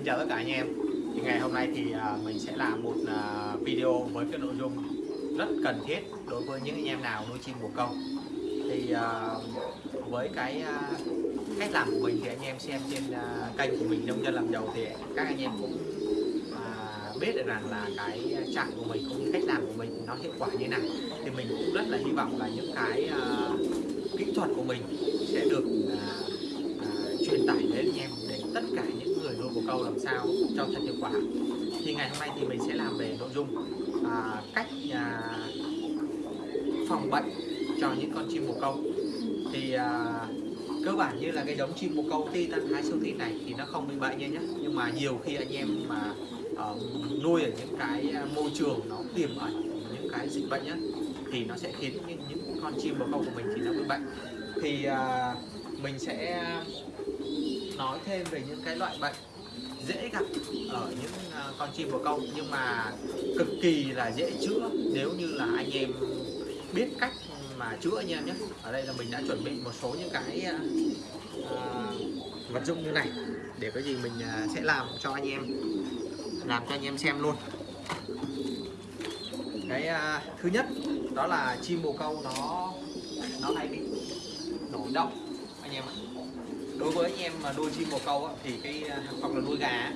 Xin chào tất cả anh em. Thì ngày hôm nay thì à, mình sẽ làm một à, video với cái nội dung rất cần thiết đối với những anh em nào nuôi chim bồ câu thì à, với cái cách làm của mình thì anh em xem trên kênh của mình nông dân làm giàu thì các anh em cũng biết được rằng là cái trạng của mình cũng như cách làm của mình nó hiệu quả như nào. Thì mình cũng rất là hy vọng là những cái kỹ thuật của mình sẽ được truyền tải đến anh em tất cả những người nuôi bồ câu làm sao cho thật hiệu quả. Thì ngày hôm nay thì mình sẽ làm về nội dung à, cách à, phòng bệnh cho những con chim bồ câu. Thì à, cơ bản như là cái giống chim bồ câu ti tân thái siêu tin này thì nó không bị bệnh nha nhé nhưng mà nhiều khi anh em mà ờ, nuôi ở những cái à, môi trường nó tiềm ẩn những cái dịch bệnh nhá thì nó sẽ khiến những, những con chim bồ câu của mình thì nó bị bệnh. Thì à, mình sẽ nói thêm về những cái loại bệnh dễ gặp ở những à, con chim bồ câu nhưng mà cực kỳ là dễ chữa. Nếu như là anh em biết cách mà chữa anh em nhé. Ở đây là mình đã chuẩn bị một số những cái uh, vật dụng như này để cái gì mình sẽ làm cho anh em làm cho anh em xem luôn. Cái uh, thứ nhất đó là chim bồ câu nó nó hay bị nổi động đối với anh em mà nuôi chim bồ câu á, thì cái à, hoặc là nuôi gà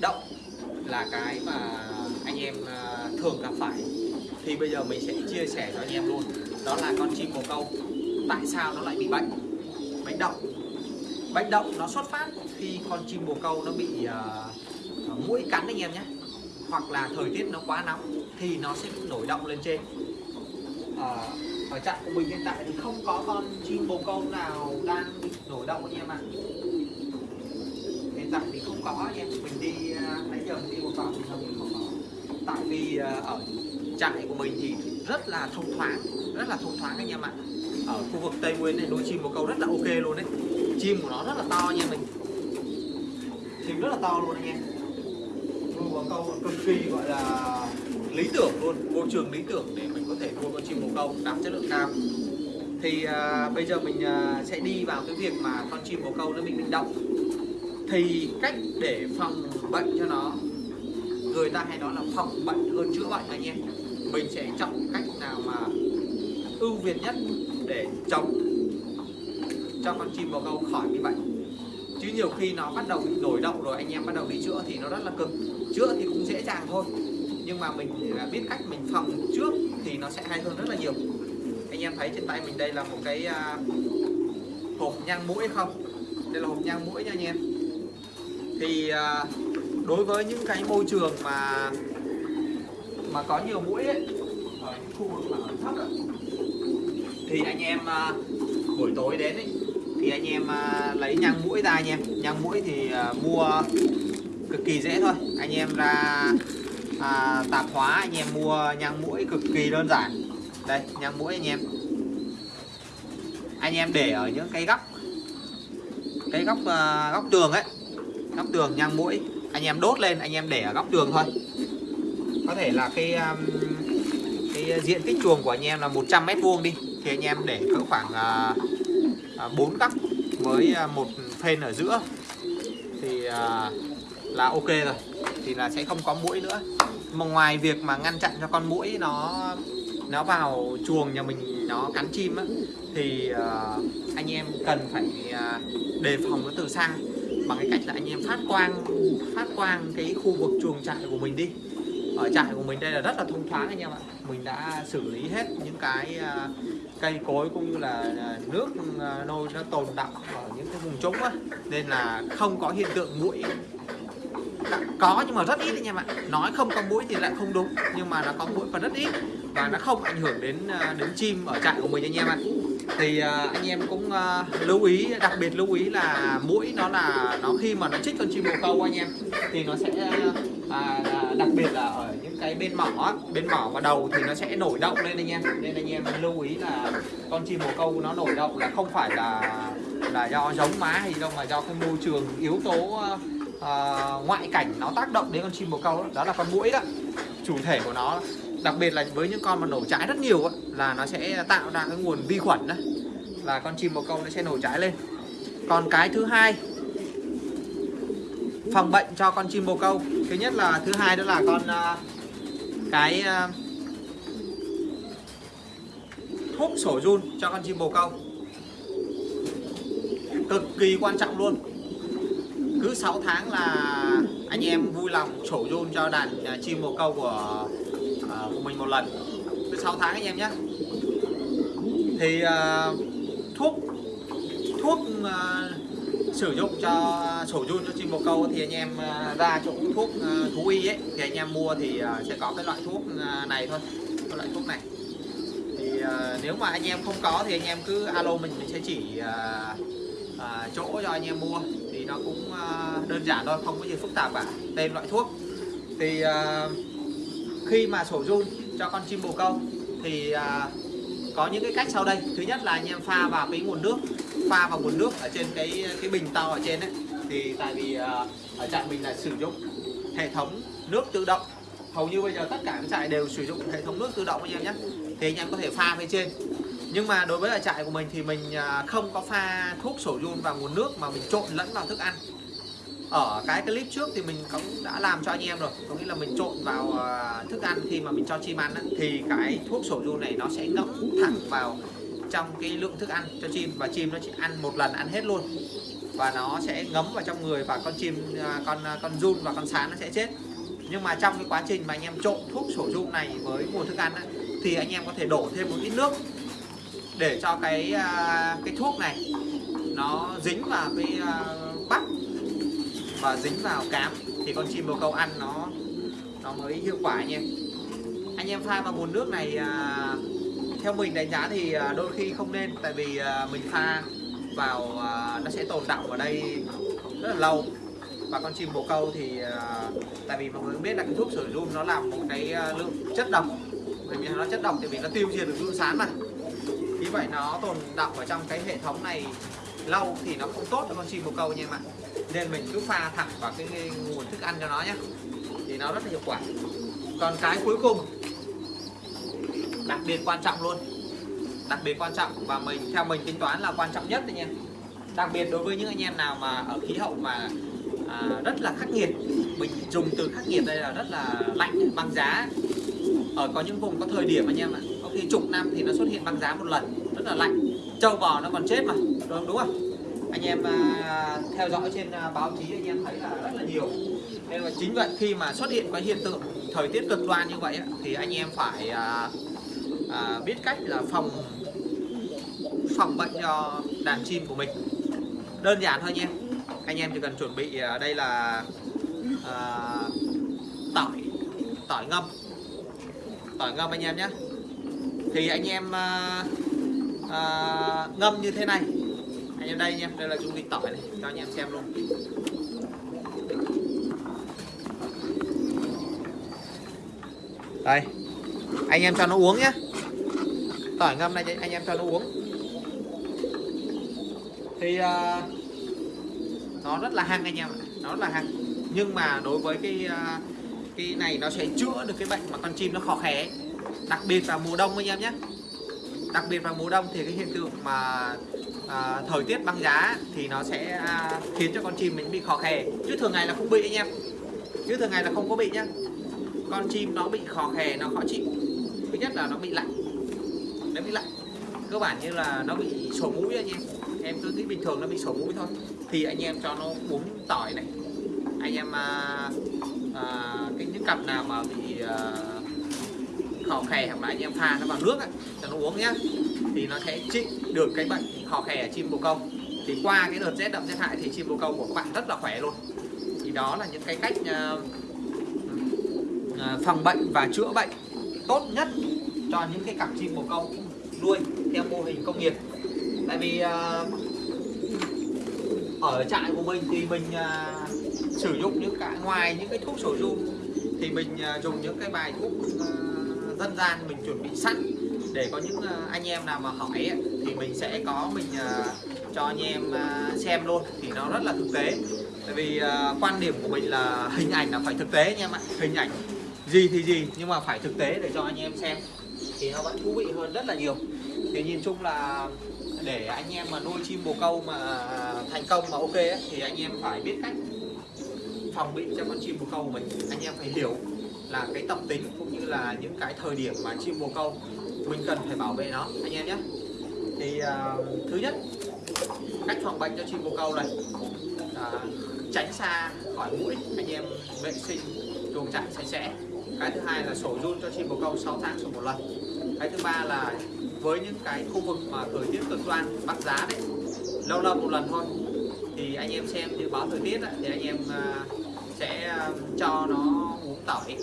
động là cái mà anh em à, thường gặp phải. Thì bây giờ mình sẽ chia sẻ cho anh em luôn. Đó là con chim bồ câu. Tại sao nó lại bị bệnh? Bệnh động bệnh động nó xuất phát khi con chim bồ câu nó bị uh, mũi cắn anh em nhé. Hoặc là thời tiết nó quá nóng thì nó sẽ nổi động lên trên. Uh, ở trại của mình hiện tại thì không có con chim bồ câu nào đang bị nổi động anh em ạ. Hiện tại thì không có, anh em mình đi à, nãy giờ mình đi một vòng thì không có tại vì à, ở trại của mình thì rất là thông thoáng, rất là thông thoáng anh em ạ. Ở khu vực tây nguyên này nuôi chim bồ câu rất là ok luôn đấy chim của nó rất là to nha mình. Chim rất là to luôn anh em. Nuôi bồ câu cực kỳ gọi là lý tưởng luôn môi trường lý tưởng để mình có thể nuôi con chim bồ câu đạt chất lượng cao. Thì à, bây giờ mình à, sẽ đi vào cái việc mà con chim bồ câu nó bị bệnh động. Thì cách để phòng bệnh cho nó người ta hay nói là phòng bệnh hơn chữa bệnh anh em. Mình sẽ chọn cách nào mà ưu việt nhất để chống cho con chim bồ câu khỏi bị bệnh. Chứ nhiều khi nó bắt đầu bị nổi động rồi anh em bắt đầu đi chữa thì nó rất là cực chữa thì cũng dễ dàng thôi nhưng mà mình là biết cách mình phòng trước thì nó sẽ hay hơn rất là nhiều. Anh em thấy trên tay mình đây là một cái uh, hộp nhang mũi không? Đây là hộp nhang mũi nha anh em. Thì uh, đối với những cái môi trường mà mà có nhiều mũi ấy, ở những khu vực mà thấp ấy, thì anh em uh, buổi tối đến ấy, thì anh em uh, lấy nhang mũi ra anh em nhang mũi thì uh, mua cực kỳ dễ thôi. Anh em ra hóa anh em mua nhang mũi cực kỳ đơn giản. Đây nhang mũi anh em. Anh em để ở những cái góc cái góc uh, góc tường ấy góc tường nhang mũi anh em đốt lên anh em để ở góc tường thôi. Có thể là cái um, cái diện tích chuồng của anh em là 100 mét vuông đi. Thì anh em để cỡ khoảng ờ, ờ, uh, 4 góc với một phên ở giữa. Thì uh, là ok rồi. Thì là sẽ không có mũi nữa mà ngoài việc mà ngăn chặn cho con mũi nó nó vào chuồng nhà mình nó cắn chim á thì uh, anh em cần phải uh, đề phòng nó từ xa. Bằng cái cách là anh em phát quang phát quang cái khu vực chuồng trại của mình đi. Ở trại của mình đây là rất là thông thoáng anh em ạ. Mình đã xử lý hết những cái uh, cây cối cũng như là nước uh, nôi nó tồn đọng ở những cái vùng trũng á. Nên là không có hiện tượng mũi có nhưng mà rất ít anh em ạ nói không có mũi thì lại không đúng nhưng mà nó có mũi và rất ít. Và nó không ảnh hưởng đến ờ, đến chim ở trại của mình anh em ạ thì ờ, anh em cũng ờ, lưu ý đặc biệt lưu ý là mũi nó là nó khi mà nó chích con chim bồ câu anh em thì nó sẽ à, đặc biệt là ở những cái bên mỏ bên mỏ và đầu thì nó sẽ nổi động lên anh em. Nên anh em lưu ý là con chim bồ câu nó nổi động là không phải là là do giống má hay đâu mà do cái môi trường yếu tố uh, ngoại cảnh nó tác động đến con chim bồ câu đó, đó là con mũi đó. Chủ thể của nó đặc biệt là với những con mà nổ trái rất nhiều đó, là nó sẽ tạo ra cái nguồn vi khuẩn đó, là con chim bồ câu nó sẽ nổ trái lên. Còn cái thứ hai phòng bệnh cho con chim bồ câu. Thứ nhất là thứ hai đó là con uh, cái uh, thuốc sổ run cho con chim bồ câu. Cực kỳ quan trọng luôn cứ 6 tháng là anh em vui lòng sổ run cho đàn uh, chim bồ câu của uh, của mình một lần. Cứ 6 tháng anh em nhé. Thì uh, thuốc thuốc uh, sử dụng cho sổ run cho chim bồ câu thì anh em ra chỗ thuốc thú y ấy thì anh em mua thì sẽ có cái loại thuốc này thôi cái loại thuốc này. Thì nếu mà anh em không có thì anh em cứ alo mình mình sẽ chỉ chỗ cho anh em mua nó cũng ờ, đơn giản thôi, không có gì phức tạp cả. Tên loại thuốc thì ờ, khi mà sổ run cho con chim bồ câu thì ờ, có những cái cách sau đây. Thứ nhất là anh em pha vào cái nguồn nước, pha vào nguồn nước ở trên cái cái bình to ở trên đấy thì tại vì ở trại mình là sử dụng hệ thống nước tự động. Hầu như bây giờ tất cả các trại đều sử dụng hệ thống nước tự động anh em nhé. Thì anh em có thể pha bên trên nhưng mà đối với lại trại của mình thì mình à, không có pha thuốc sổ run vào nguồn nước mà mình trộn lẫn vào thức ăn. Ở cái clip trước thì mình cũng đã làm cho anh em rồi. Có nghĩa là mình trộn vào à, thức ăn khi mà mình cho chim ăn thì cái thuốc sổ run này nó sẽ ngấm thẳng vào trong cái lượng thức ăn cho chim và chim nó chỉ ăn một lần ăn hết luôn. Và nó sẽ ngấm vào trong người và con chim à, con con run và con sán nó sẽ chết. Nhưng mà trong cái quá trình mà anh em trộn thuốc sổ run này với nguồn thức ăn á, thì anh em có thể đổ thêm một ít nước để cho cái uh, cái thuốc này nó dính vào cái uh, bắp và dính vào cám. Thì con chim bồ câu ăn nó nó mới hiệu quả nha. Anh em pha vào nguồn nước này à, theo mình đánh giá thì đôi khi không nên. Tại vì mình pha vào nó sẽ tồn đọng ở đây rất là lâu. Và con chim bồ câu thì tại vì mọi người biết là cái thuốc sởi run nó làm một cái lượng chất độc. Bởi vì nó chất độc thì vì nó tiêu diệt được run sán mà vì vậy nó tồn đọng ở trong cái hệ thống này lâu thì nó không tốt cho con chim bồ câu nha em ạ. Nên mình cứ pha thẳng vào cái nguồn thức ăn cho nó nhé thì nó rất là hiệu quả. Còn cái cuối cùng đặc biệt quan trọng luôn. Đặc biệt quan trọng và mình theo mình tính toán là quan trọng nhất anh em đặc biệt đối với những anh em nào mà ở khí hậu mà à, rất là khắc nghiệt mình dùng từ khắc nghiệt đây là rất là lạnh băng giá. Ở có những vùng có thời điểm anh em ạ thì khi chục năm thì nó xuất hiện băng giá một lần rất là lạnh. Trâu bò nó còn chết mà đúng, đúng không? Anh em à, theo dõi trên à, báo chí anh em thấy là rất là nhiều. Nên là chính vậy khi mà xuất hiện cái hiện tượng thời tiết cực đoan như vậy thì anh em phải à, à, biết cách là phòng phòng bệnh cho đàn chim của mình. Đơn giản thôi nhé anh em chỉ cần chuẩn bị à, đây là à, tỏi tỏi ngâm. Tỏi ngâm anh em nhé thì anh em à, à, ngâm như thế này. Anh em đây nha đây là dung dịch tỏi này cho anh em xem luôn. Đây anh em cho nó uống nhé tỏi ngâm này anh em cho nó uống. Thì à, nó rất là hăng anh em nó rất là hăng. Nhưng mà đối với cái cái này nó sẽ chữa được cái bệnh mà con chim nó khó khè đặc biệt vào mùa đông anh em nhé. Đặc biệt vào mùa đông thì cái hiện tượng mà à, thời tiết băng giá thì nó sẽ à, khiến cho con chim mình bị khó khè. Chứ thường ngày là không bị anh em. Chứ thường ngày là không có bị nhá. Con chim nó bị khó khè nó khó chịu. Thứ nhất là nó bị lạnh. Nó bị lạnh. Cơ bản như là nó bị sổ mũi anh em. Em cứ nghĩ bình thường nó bị sổ mũi thôi. Thì anh em cho nó uống tỏi này. Anh em à, à, cái những cặp nào mà bị à, họ khè hoặc là anh em pha nó vào nước ấy, cho nó uống nhá. Thì nó sẽ trị được cái bệnh họ khè ở chim bồ câu. Thì qua cái đợt rét đậm rét hại thì chim bồ câu của các bạn rất là khỏe luôn. Thì đó là những cái cách uh, uh, phòng bệnh và chữa bệnh tốt nhất cho những cái cặp chim bồ câu nuôi theo mô hình công nghiệp. Tại vì uh, ở trại của mình thì mình uh, sử dụng những cái ngoài những cái thuốc sổ dung thì mình uh, dùng những cái bài thuốc uh, dân gian mình chuẩn bị sẵn để có những ờ, anh em nào mà hỏi ấy, thì mình sẽ có mình ờ, cho anh em ờ, xem luôn. Thì nó rất là thực tế. Tại vì quan điểm của mình là hình ảnh là phải thực tế anh em ạ. Hình ảnh gì thì gì nhưng mà phải thực tế để cho anh em xem. Thì nó vẫn thú vị hơn rất là nhiều. Thì nhìn chung là để anh em mà nuôi chim bồ câu mà thành công mà ok ấy, thì anh em phải biết cách phòng bị cho con chim bồ câu của mình. Anh em phải hiểu là cái tập tính cũng như là những cái thời điểm mà chim bồ câu. Mình cần phải bảo vệ nó anh em nhé. Thì uh, thứ nhất cách phòng bệnh cho chim bồ câu này. Uh, tránh xa khỏi mũi anh em vệ sinh chuồng trại sạch sẽ. Cái thứ hai là sổ run cho chim bồ câu 6 tháng sổ một lần. Cái thứ ba là với những cái khu vực mà thời tiết cực đoan băng giá đấy lâu lâu một lần thôi. Thì anh em xem dự báo thời tiết ấy, thì anh em uh, sẽ cho nó tỏi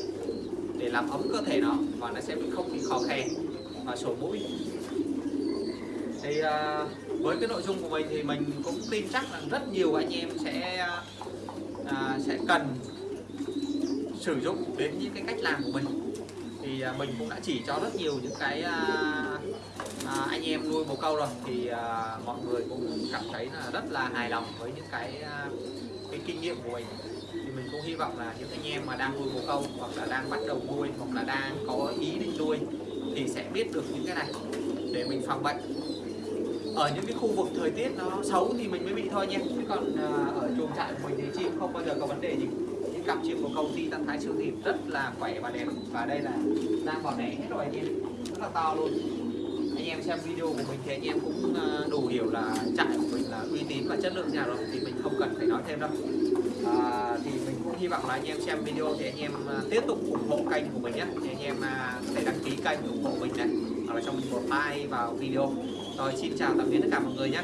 để làm ấm cơ thể nó và nó sẽ bị không bị khó khè và sổ mũi. Thì uh, với cái nội dung của mình thì mình cũng tin chắc là rất nhiều anh em sẽ uh, sẽ cần sử dụng đến những cái cách làm của mình. Thì uh, mình cũng đã chỉ cho rất nhiều những cái uh, uh, anh em nuôi bồ câu rồi. Thì uh, mọi người cũng cảm thấy là rất là hài lòng với những cái uh, cái kinh nghiệm của mình. Thì mình cũng hy vọng là những anh em mà đang nuôi bồ câu hoặc là đang bắt đầu nuôi hoặc là đang có ý định nuôi thì sẽ biết được những cái này để mình phòng bệnh. Ở những cái khu vực thời tiết nó xấu thì mình mới bị thôi nha. Chứ còn à, ở chuồng trại của mình thì chim không bao giờ có vấn đề gì. Những cặp chim của công ty tăng thái siêu thịt rất là khỏe và đẹp. Và đây là đang bỏ đẻ hết rồi anh em rất là to luôn anh em xem video của mình thì anh em cũng à, đủ hiểu là trại của mình là uy tín và chất lượng nhà rồi thì mình không cần phải nói thêm đâu. À, thì mình cũng hy vọng là anh em xem video thì anh em à, tiếp tục ủng hộ kênh của mình nhé. Thì anh em à, có thể đăng ký kênh ủng hộ mình này hoặc là cho mình một like vào video. Rồi xin chào tạm biệt tất cả mọi người nhé.